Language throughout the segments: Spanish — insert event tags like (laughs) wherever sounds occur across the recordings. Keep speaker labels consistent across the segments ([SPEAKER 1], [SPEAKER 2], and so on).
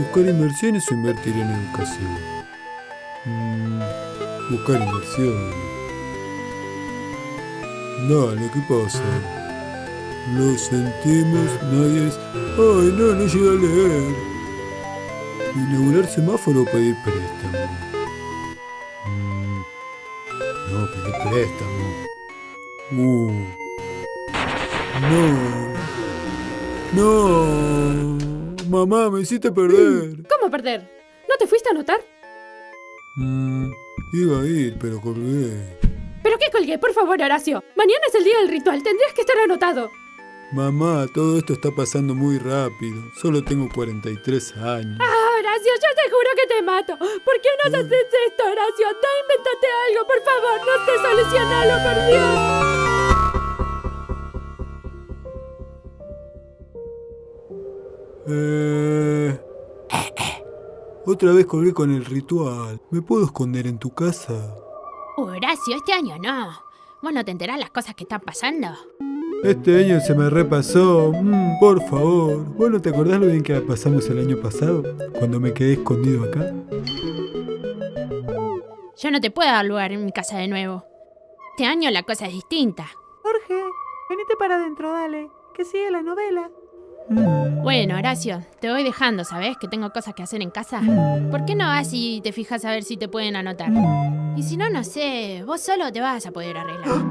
[SPEAKER 1] ¿Buscar inversiones o invertir en educación? Mm, buscar inversiones. Dale, ¿qué pasa? Lo sentimos, nadie es... ¡Ay, no, no llega a leer! Inaugurar semáforo o pedir préstamo. Mm, no, pedir préstamo. Uh. No. No. Mamá, me hiciste perder. (clears throat)
[SPEAKER 2] ¿Cómo perder? ¿No te fuiste a anotar?
[SPEAKER 1] Mm, iba a ir, pero colgué.
[SPEAKER 2] ¿Pero qué colgué? Por favor, Horacio. Mañana es el día del ritual. Tendrías que estar anotado.
[SPEAKER 1] Mamá, todo esto está pasando muy rápido. Solo tengo 43 años.
[SPEAKER 2] Ah, Horacio, yo te juro que te mato. ¿Por qué nos haces esto, Horacio? Anda, invéntate algo, por favor. No sé solucionarlo, por Dios.
[SPEAKER 1] Eh... Otra vez colgué con el ritual. ¿Me puedo esconder en tu casa?
[SPEAKER 3] Horacio, este año no. ¿Vos no te enterás las cosas que están pasando?
[SPEAKER 1] Este año se me repasó. Mm, por favor. ¿Vos no te acordás lo bien que la pasamos el año pasado? Cuando me quedé escondido acá.
[SPEAKER 3] Yo no te puedo dar lugar en mi casa de nuevo. Este año la cosa es distinta.
[SPEAKER 4] Jorge, venite para adentro, dale. Que sigue la novela.
[SPEAKER 1] Mm,
[SPEAKER 3] Bueno, Horacio, te voy dejando, ¿sabes? Que tengo cosas que hacer en casa. ¿Por qué no vas y te fijas a ver si te pueden anotar?
[SPEAKER 1] mm.
[SPEAKER 3] Y si no, no sé, vos solo te vas a poder arreglar.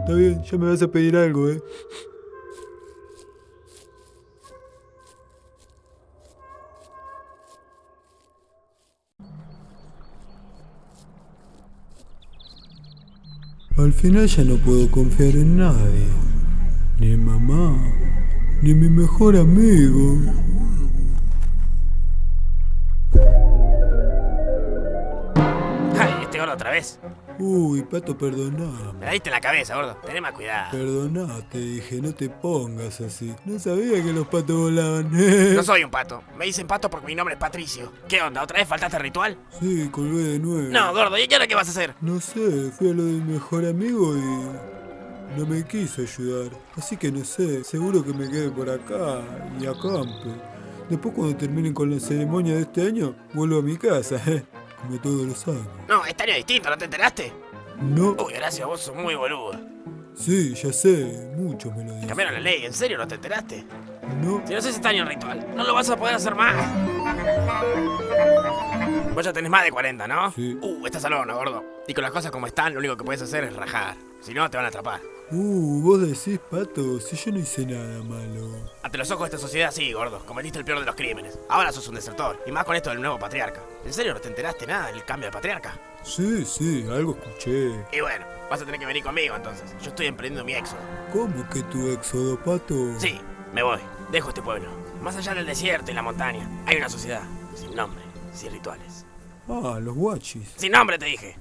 [SPEAKER 1] Está bien, ya me vas a pedir algo, ¿eh? Al final ya no puedo confiar en nadie. Ni mamá, ni mi mejor amigo.
[SPEAKER 5] ¡Ay, este gordo otra vez!
[SPEAKER 1] Uy, Pato, perdoname.
[SPEAKER 5] Me diste en la cabeza, gordo. Tené más cuidado.
[SPEAKER 1] Perdonate, dije, no te pongas así. No sabía que los patos volaban.
[SPEAKER 5] No soy un pato. Me dicen pato porque mi nombre es Patricio. ¿Qué onda? ¿Otra vez faltaste al ritual?
[SPEAKER 1] Sí, colgué de nuevo.
[SPEAKER 5] No, gordo. ¿Y ahora qué vas a hacer?
[SPEAKER 1] No sé, fui a lo del mejor amigo y no me quiso ayudar. Así que no sé, seguro que me quede por acá y acampe. Después cuando terminen con la ceremonia de este año, vuelvo a mi casa, ¿eh? (laughs) como todos los años.
[SPEAKER 5] No, este año es distinto, ¿no te enteraste?
[SPEAKER 1] No,
[SPEAKER 5] Uy, gracias, vos sos muy boludo.
[SPEAKER 1] sí, ya sé, muchos me lo dicen.
[SPEAKER 5] Cambiaron la ley, ¿en serio no te enteraste?
[SPEAKER 1] No,
[SPEAKER 5] Si no haces este año el ritual, no lo vas a poder hacer más. Vos ya tenés más de 40, ¿no?
[SPEAKER 1] Sí.
[SPEAKER 5] Uh, estás al horno, gordo. Y con las cosas como están, lo único que puedes hacer es rajar. Si no, te van a atrapar.
[SPEAKER 1] Uh, vos decís, Pato, si yo no hice nada malo.
[SPEAKER 5] Ante los ojos de esta sociedad, sí, gordo. Cometiste el peor de los crímenes. Ahora sos un desertor. Y más con esto del nuevo patriarca. ¿En serio no te enteraste nada del cambio de patriarca?
[SPEAKER 1] Sí, sí, algo escuché.
[SPEAKER 5] Y bueno, vas a tener que venir conmigo entonces. Yo estoy emprendiendo mi éxodo.
[SPEAKER 1] ¿Cómo que tu éxodo, Pato?
[SPEAKER 5] Sí, me voy. Dejo este pueblo. Más allá del desierto y la montaña, hay una sociedad. Sin nombre, sin rituales.
[SPEAKER 1] Ah, los guachis.
[SPEAKER 5] Sin nombre, te dije.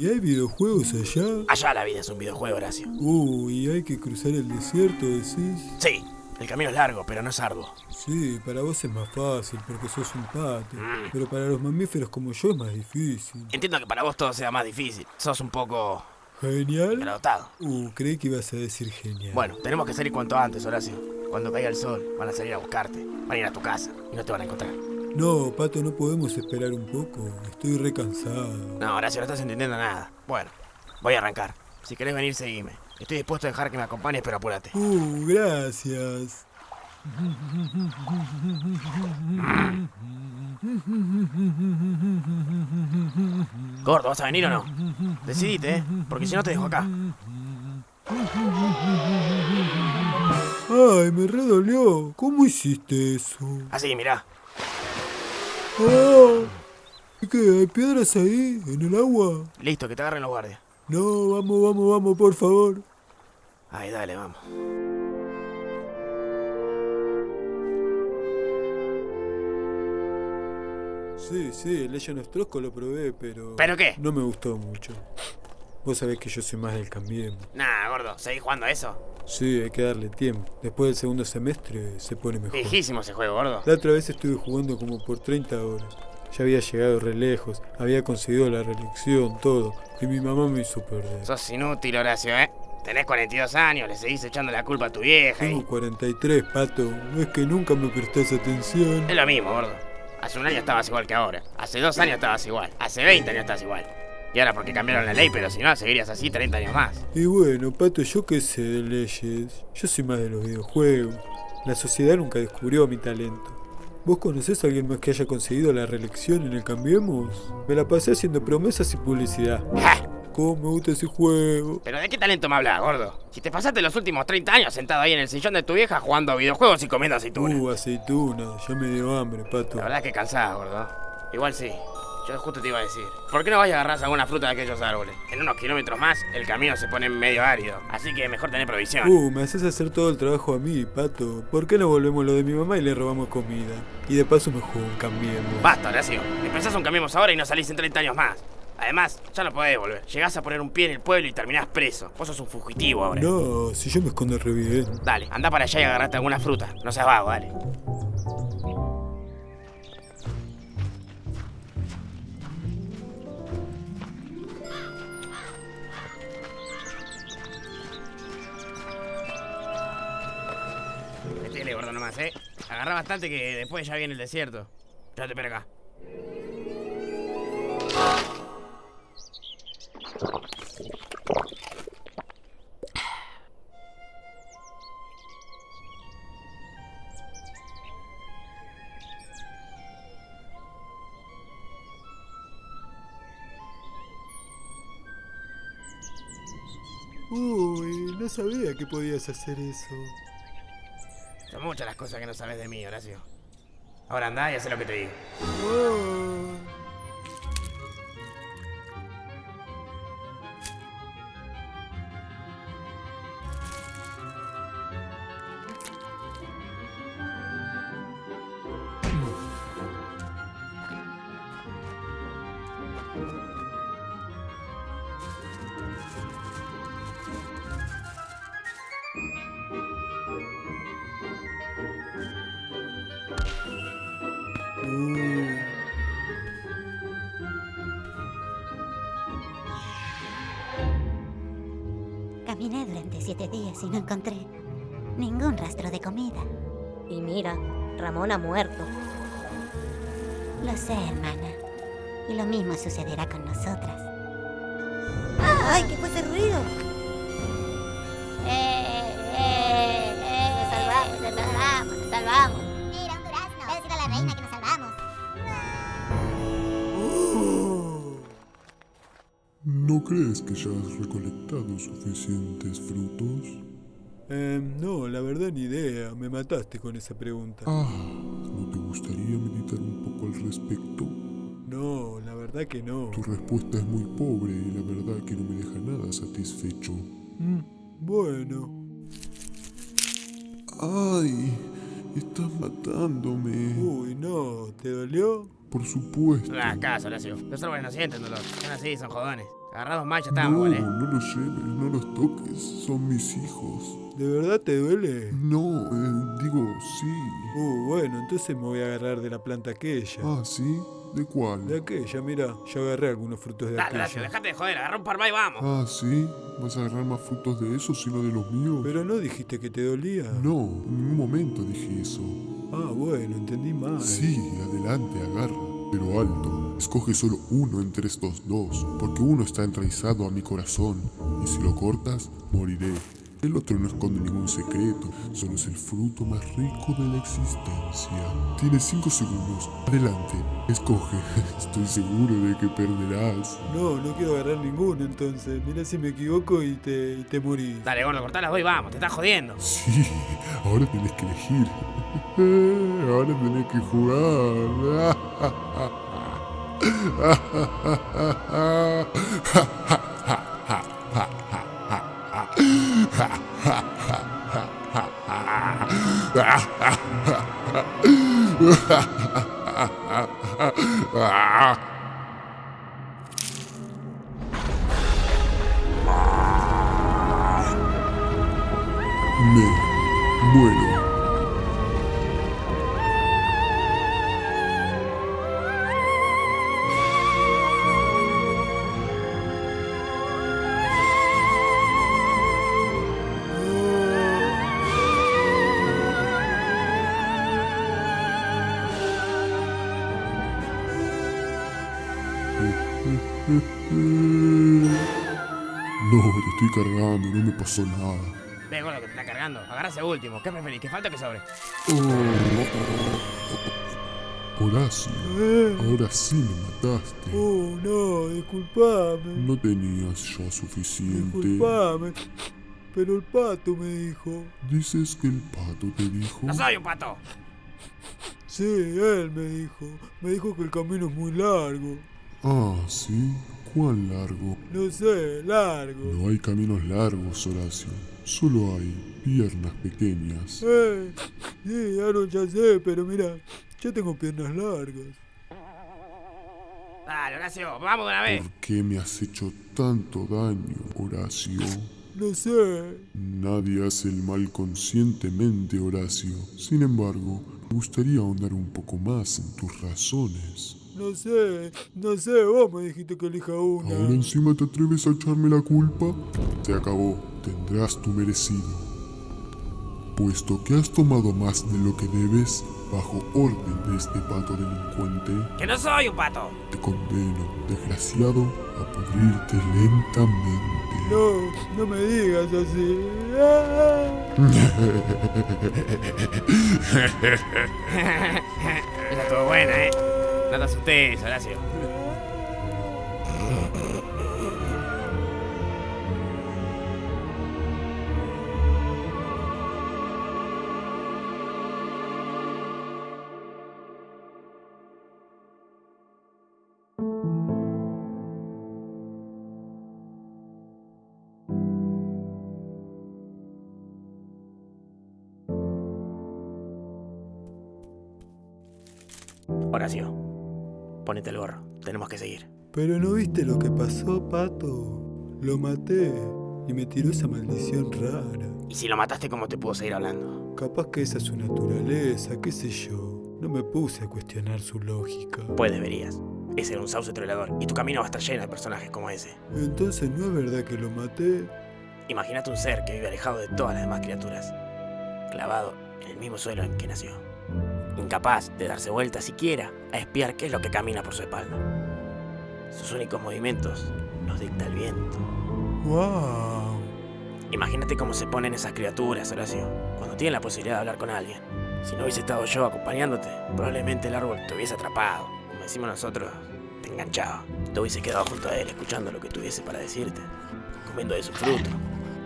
[SPEAKER 1] ¿Y hay videojuegos allá?
[SPEAKER 5] Allá la vida es un videojuego, Horacio.
[SPEAKER 1] Uy, hay que cruzar el desierto, decís.
[SPEAKER 5] Sí, el camino es largo, pero no es arduo.
[SPEAKER 1] Sí, para vos es más fácil porque sos un pato.
[SPEAKER 5] Mm.
[SPEAKER 1] Pero para los mamíferos como yo es más difícil.
[SPEAKER 5] Entiendo que para vos todo sea más difícil. Sos un poco
[SPEAKER 1] ¿Genial?
[SPEAKER 5] agradotado.
[SPEAKER 1] Uh, creí que ibas a decir genial.
[SPEAKER 5] Bueno, tenemos que salir cuanto antes, Horacio. Cuando caiga el sol, van a salir a buscarte. Van a ir a tu casa y no te van a encontrar.
[SPEAKER 1] No, pato, no podemos esperar un poco. Estoy recansado.
[SPEAKER 5] No, Horacio, no estás entendiendo nada. Bueno, voy a arrancar. Si querés venir, seguime. Estoy dispuesto a dejar que me acompañes, pero apúrate.
[SPEAKER 1] Uh, gracias.
[SPEAKER 5] Gordo, ¿vas a venir o no? Decidite, ¿eh? Porque si no te dejo acá.
[SPEAKER 1] Ay, me redolió. ¿Cómo hiciste eso?
[SPEAKER 5] Así, mirá.
[SPEAKER 1] Ah, ¿Qué? ¿Hay piedras ahí? ¿En el agua?
[SPEAKER 5] Listo, que te agarren los guardias.
[SPEAKER 1] No, vamos, vamos, vamos, por favor.
[SPEAKER 5] Ay, dale, vamos.
[SPEAKER 1] Sí, sí, el Legend of Trosco lo probé, pero...
[SPEAKER 5] ¿Pero qué?
[SPEAKER 1] No me gustó mucho. Vos sabés que yo soy más del cambiemos.
[SPEAKER 5] Nah, gordo, ¿seguís jugando a eso?
[SPEAKER 1] Sí, hay que darle tiempo. Después del segundo semestre se pone mejor.
[SPEAKER 5] Viejísimo ese juego, gordo.
[SPEAKER 1] La otra vez estuve jugando como por 30 horas. Ya había llegado re lejos, había conseguido la reelección, todo. Y mi mamá me hizo perder.
[SPEAKER 5] Sos inútil, Horacio, ¿eh? Tenés 42 años, le seguís echando la culpa a tu vieja y...
[SPEAKER 1] Tengo 43, pato. No es que nunca me prestás atención.
[SPEAKER 5] Es lo mismo, gordo. Hace un año estabas igual que ahora. Hace dos años estabas igual. Hace 20 años estás igual. Y ahora porque cambiaron la ley, pero si no, seguirías así 30 años más.
[SPEAKER 1] Y bueno, pato, yo qué sé de leyes. Yo soy más de los videojuegos. La sociedad nunca descubrió mi talento. ¿Vos conocés a alguien más que haya conseguido la reelección en el Cambiemos? Me la pasé haciendo promesas y publicidad. (laughs)
[SPEAKER 5] ¡Ja!
[SPEAKER 1] ¿Cómo me gusta ese juego?
[SPEAKER 5] ¿Pero de qué talento me hablas, gordo? Si te pasaste los últimos 30 años sentado ahí en el sillón de tu vieja jugando a videojuegos y comiendo aceitunas.
[SPEAKER 1] Uh, aceituna. Ya me dio hambre, pato.
[SPEAKER 5] La verdad es que cansada, gordo. Igual sí. Yo justo te iba a decir. ¿Por qué no vas y agarrás alguna fruta de aquellos árboles? En unos kilómetros más, el camino se pone medio árido. Así que mejor tener provisión.
[SPEAKER 1] Uh, me haces hacer todo el trabajo a mí, pato. ¿Por qué no volvemos lo de mi mamá y le robamos comida? Y de paso me juego un Cambiemos.
[SPEAKER 5] Basta, Horacio. Empezás un cambiemos ahora y no salís en 30 años más. Además, ya no podés volver. Llegás a poner un pie en el pueblo y terminás preso. Vos sos un fugitivo ahora.
[SPEAKER 1] No, si yo me escondo re bien.
[SPEAKER 5] Dale, anda para allá y agarrate alguna fruta. No seas vago, dale. Metele, gordo, nomás, ¿eh? Agarrá bastante que después ya viene el desierto. Yo te espero acá.
[SPEAKER 1] Uy, no sabía que podías hacer eso.
[SPEAKER 5] Son muchas las cosas que no sabes de mí, Horacio. Ahora andá y haz lo que te digo.
[SPEAKER 6] Caminé durante siete días y no encontré ningún rastro de comida.
[SPEAKER 7] Y mira, Ramón ha muerto.
[SPEAKER 6] Lo sé, hermana. Y lo mismo sucederá con nosotras. ¡Ay, qué fue ese ruido!
[SPEAKER 7] ¡Eh, eh, eh! ¡Nos salvamos, nos salvamos, nos salvamos!
[SPEAKER 6] Mira, un durazno. A la reina
[SPEAKER 8] ¿No crees que ya has recolectado suficientes frutos?
[SPEAKER 1] Em, no, la verdad ni idea. Me mataste con esa pregunta.
[SPEAKER 8] Ah, ¿no te gustaría meditar un poco al respecto?
[SPEAKER 1] No, la verdad que no.
[SPEAKER 8] Tu respuesta es muy pobre y la verdad que no me deja nada satisfecho.
[SPEAKER 1] Mm, bueno.
[SPEAKER 8] ¡Ay! Estás matándome.
[SPEAKER 1] Uy, no. ¿Te dolió?
[SPEAKER 8] Por supuesto.
[SPEAKER 5] No le hagas caso, Horacio. Los árboles no sienten dolor. Son así, son jodones. Agarrados más, ya estamos,
[SPEAKER 8] No,
[SPEAKER 5] ¿eh?
[SPEAKER 8] no los lleves, no los toques. Son mis hijos.
[SPEAKER 1] ¿De verdad te duele?
[SPEAKER 8] No, eh, digo, sí.
[SPEAKER 1] Uh, bueno, entonces me voy a agarrar de la planta aquella.
[SPEAKER 8] Ah, ¿sí? ¿De cuál?
[SPEAKER 1] De aquella, mira, yo agarré algunos frutos de
[SPEAKER 5] Dale,
[SPEAKER 1] aquella.
[SPEAKER 5] dejate de joder. Agarra un par más y vamos.
[SPEAKER 8] Ah, ¿sí? ¿Vas a agarrar más frutos de esos y no de los míos?
[SPEAKER 1] Pero no dijiste que te dolía.
[SPEAKER 8] No, en ningún momento dije eso.
[SPEAKER 1] Ah, bueno, entendí mal.
[SPEAKER 8] Sí, adelante, agarra. Pero alto, escoge solo uno entre estos dos, porque uno está enraizado a mi corazón, y si lo cortas, moriré. El otro no esconde ningún secreto, solo es el fruto más rico de la existencia. Tienes cinco segundos. Adelante, escoge. (laughs) Estoy seguro de que perderás.
[SPEAKER 1] No, no quiero agarrar ninguno entonces. Mira si me equivoco y te, y te morís.
[SPEAKER 5] Dale, gordo, cortá las dos y vamos. Te estás jodiendo.
[SPEAKER 8] Sí, ahora tienes que elegir. Ahora tenés que jugar. Me muero. Cargando, no me pasó nada.
[SPEAKER 5] Ve con lo que te está cargando. Agarra ese último. ¿Qué preferís? ¿Que falta o que sobre?
[SPEAKER 8] Oh. Horacio,
[SPEAKER 1] Eh,
[SPEAKER 8] ahora sí me mataste.
[SPEAKER 1] Oh, no, disculpame.
[SPEAKER 8] No tenías ya suficiente.
[SPEAKER 1] Disculpame. Pero el pato me dijo.
[SPEAKER 8] Dices que el pato te dijo.
[SPEAKER 5] ¡No soy un pato!
[SPEAKER 1] Sí, él me dijo. Me dijo que el camino es muy largo.
[SPEAKER 8] Ah, sí. ¿Cuán largo?
[SPEAKER 1] No sé, largo.
[SPEAKER 8] No hay caminos largos, Horacio. Solo hay piernas pequeñas.
[SPEAKER 1] Eh, sí, Aaron, ya sé, pero mira, yo tengo piernas largas.
[SPEAKER 5] Dale, Horacio, vamos de una vez.
[SPEAKER 8] ¿Por qué me has hecho tanto daño, Horacio?
[SPEAKER 1] No sé.
[SPEAKER 8] Nadie hace el mal conscientemente, Horacio. Sin embargo, me gustaría ahondar un poco más en tus razones.
[SPEAKER 1] No sé, no sé, vos me dijiste que elija una.
[SPEAKER 8] ¿Ahora encima te atreves a echarme la culpa? Se acabó. Tendrás tu merecido. Puesto que has tomado más de lo que debes, bajo orden de este pato delincuente,
[SPEAKER 5] ¡Que no soy un pato!
[SPEAKER 8] te condeno, desgraciado, a pudrirte lentamente.
[SPEAKER 1] No, no me digas así. (laughs) (laughs)
[SPEAKER 5] Esa estuvo buena, ¿eh? No te asustes, Horacio. Horacio, ponete el gorro. Tenemos que seguir.
[SPEAKER 1] Pero no viste lo que pasó, pato. Lo maté y me tiró esa maldición rara.
[SPEAKER 5] ¿Y si lo mataste, cómo te puedo seguir hablando?
[SPEAKER 1] Capaz que esa es su naturaleza, qué sé yo. No me puse a cuestionar su lógica.
[SPEAKER 5] Pues deberías. Ese era un sauce troleador y tu camino va a estar lleno de personajes como ese.
[SPEAKER 1] Entonces no es verdad que lo maté.
[SPEAKER 5] Imagínate un ser que vive alejado de todas las demás criaturas, clavado en el mismo suelo en que nació, incapaz de darse vuelta siquiera a espiar qué es lo que camina por su espalda. Sus únicos movimientos los dicta el viento.
[SPEAKER 1] ¡Wow!
[SPEAKER 5] Imagínate cómo se ponen esas criaturas, Horacio, cuando tienen la posibilidad de hablar con alguien. Si no hubiese estado yo acompañándote, probablemente el árbol te hubiese atrapado. Como decimos nosotros, te enganchaba. Te hubiese quedado junto a él escuchando lo que tuviese para decirte, comiendo de su fruto,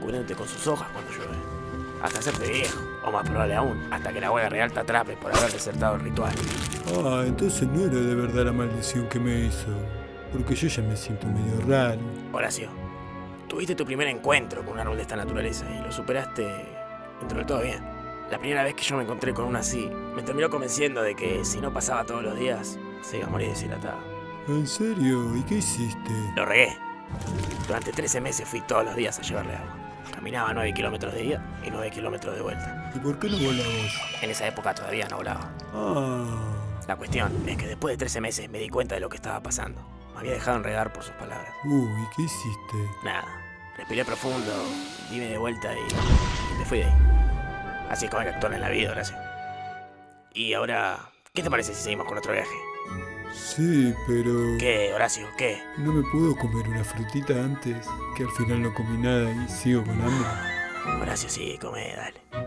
[SPEAKER 5] cubriéndote con sus hojas cuando llueve. Hasta hacerte viejo, o más probable aún, hasta que la hueá real te atrape por haber desertado el ritual.
[SPEAKER 1] Ah, entonces no era de verdad la maldición que me hizo. Porque yo ya me siento medio raro.
[SPEAKER 5] Horacio, tuviste tu primer encuentro con un árbol de esta naturaleza y lo superaste dentro de todo bien. La primera vez que yo me encontré con uno así, me terminó convenciendo de que si no pasaba todos los días, se iba a morir deshidratado.
[SPEAKER 1] ¿En serio? ¿Y qué hiciste?
[SPEAKER 5] Lo regué. Durante 13 meses fui todos los días a llevarle agua. Caminaba 9 kilómetros de ida y 9 kilómetros de vuelta.
[SPEAKER 1] ¿Y por qué no volamos?
[SPEAKER 5] En esa época todavía no volaba.
[SPEAKER 1] Ah,
[SPEAKER 5] La cuestión es que después de 13 meses me di cuenta de lo que estaba pasando. Me había dejado enredar por sus palabras.
[SPEAKER 1] uy, ¿qué hiciste?
[SPEAKER 5] Nada. Respiré profundo, dime de vuelta y, me fui de ahí. Así es como hay que actuar en la vida, Horacio. Y ahora, ¿qué te parece si seguimos con nuestro viaje?
[SPEAKER 1] Sí, pero...
[SPEAKER 5] ¿Qué, Horacio? ¿Qué?
[SPEAKER 1] ¿No me puedo comer una frutita antes? Que al final no comí nada y sigo con hambre.
[SPEAKER 5] Horacio, sí, come, dale.